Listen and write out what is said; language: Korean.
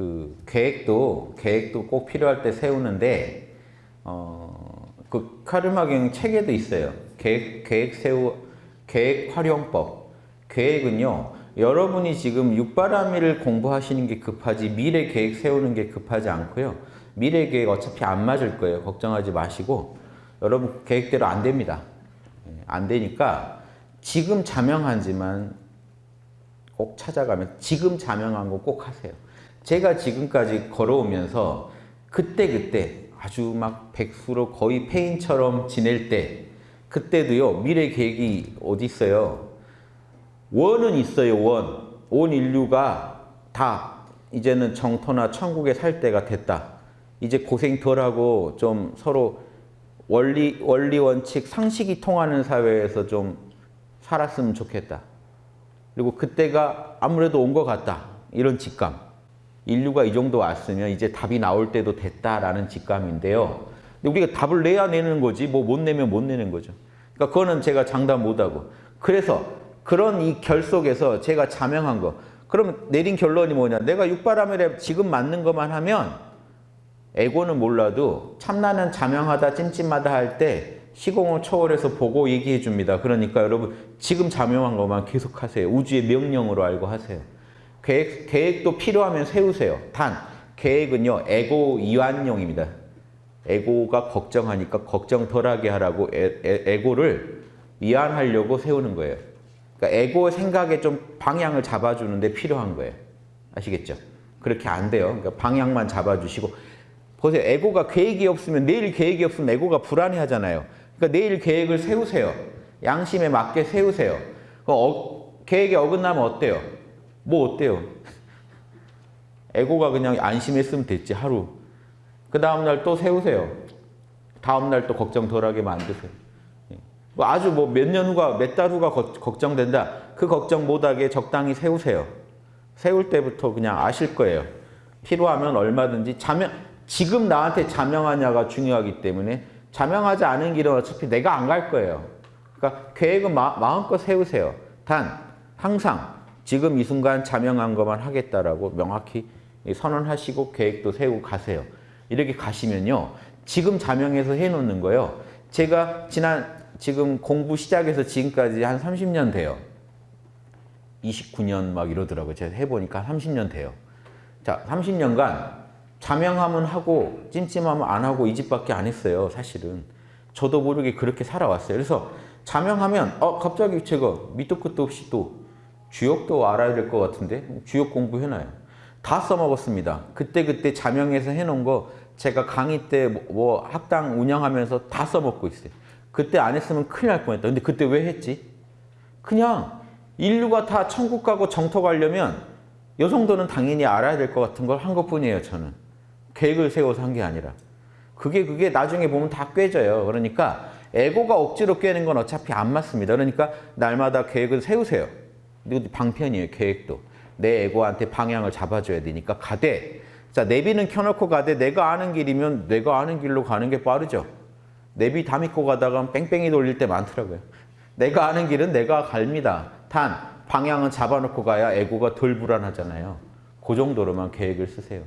그 계획도 계획도 꼭 필요할 때 세우는데 어, 그 카르마경 책에도 있어요. 계획 계획 세우 계획 활용법. 계획은요. 여러분이 지금 육바라밀을 공부하시는 게 급하지 미래 계획 세우는 게 급하지 않고요. 미래 계획 어차피 안 맞을 거예요. 걱정하지 마시고 여러분 계획대로 안 됩니다. 예, 안 되니까 지금 자명하지만 꼭 찾아가면 지금 자명한 거 꼭 하세요. 제가 지금까지 걸어오면서 그때그때 아주 막 백수로 거의 폐인처럼 지낼 때 그때도요 미래 계획이 어디 있어요 원은 있어요 원. 온 인류가 다 이제는 정토나 천국에 살 때가 됐다 이제 고생 덜하고 좀 서로 원리, 원리 원칙 상식이 통하는 사회에서 좀 살았으면 좋겠다 그리고 그때가 아무래도 온 것 같다. 이런 직감. 인류가 이 정도 왔으면 이제 답이 나올 때도 됐다라는 직감인데요. 근데 우리가 답을 내야 내는 거지 뭐 못 내면 못 내는 거죠. 그러니까 그거는 제가 장담 못하고. 그래서 그런 이 결 속에서 제가 자명한 거. 그럼 내린 결론이 뭐냐? 내가 육바라밀에 지금 맞는 것만 하면 에고는 몰라도 참나는 자명하다 찜찜하다 할 때 시공을 초월해서 보고 얘기해 줍니다. 그러니까 여러분 지금 자명한 것만 계속 하세요. 우주의 명령으로 알고 하세요. 계획, 계획도 필요하면 세우세요. 단, 계획은요, 에고 이완용입니다. 에고가 걱정하니까 걱정 덜하게 하라고 에, 에, 고를 이완하려고 세우는 거예요. 그러니까 에고 생각에 좀 방향을 잡아주는데 필요한 거예요. 아시겠죠? 그렇게 안 돼요. 그러니까 방향만 잡아주시고 보세요. 에고가 계획이 없으면 내일 계획이 없으면 에고가 불안해 하잖아요. 그러니까 내일 계획을 세우세요. 양심에 맞게 세우세요. 어, 계획에 어긋나면 어때요? 뭐 어때요? 에고가 그냥 안심했으면 됐지 하루. 그 다음날 또 세우세요. 다음날 또 걱정 덜하게 만드세요. 예. 뭐 아주 뭐 몇 년 후가 몇 달 후가 거, 걱정된다. 그 걱정 못하게 적당히 세우세요. 세울 때부터 그냥 아실 거예요. 필요하면 얼마든지 자명 지금 나한테 자명하냐가 중요하기 때문에 자명하지 않은 길은 어차피 내가 안 갈 거예요. 그러니까 계획은 마, 마음껏 세우세요. 단 항상 지금 이 순간 자명한 것만 하겠다라고 명확히 선언하시고 계획도 세우고 가세요. 이렇게 가시면요. 지금 자명해서 해놓는 거요. 제가 지난 지금 공부 시작해서 지금까지 한 30년 돼요. 29년 막 이러더라고요. 제가 해보니까 30년 돼요. 자, 30년간 자명하면 하고 찜찜하면 안 하고 이 집밖에 안 했어요. 사실은. 저도 모르게 그렇게 살아왔어요. 그래서 자명하면 어 갑자기 제가 밑도 끝도 없이 또 주역도 알아야 될 것 같은데 주역 공부해놔요. 다 써먹었습니다. 그때그때 자명해서 해놓은 거 제가 강의 때 뭐 학당 운영하면서 다 써먹고 있어요. 그때 안 했으면 큰일 날 뻔했다. 근데 그때 왜 했지? 그냥 인류가 다 천국 가고 정토 가려면 요 정도는 당연히 알아야 될 것 같은 걸 한 것뿐이에요. 저는. 계획을 세워서 한 게 아니라. 그게 그게 나중에 보면 다 꿰져요. 그러니까 에고가 억지로 꿰는 건 어차피 안 맞습니다. 그러니까 날마다 계획을 세우세요. 방편이에요. 계획도. 내 에고한테 방향을 잡아줘야 되니까 가되 자 내비는 켜놓고 가되 내가 아는 길이면 내가 아는 길로 가는 게 빠르죠. 내비 다 믿고 가다가 뺑뺑이 돌릴 때 많더라고요. 내가 아는 길은 내가 갑니다. 단 방향은 잡아놓고 가야 에고가 덜 불안하잖아요. 그 정도로만 계획을 쓰세요.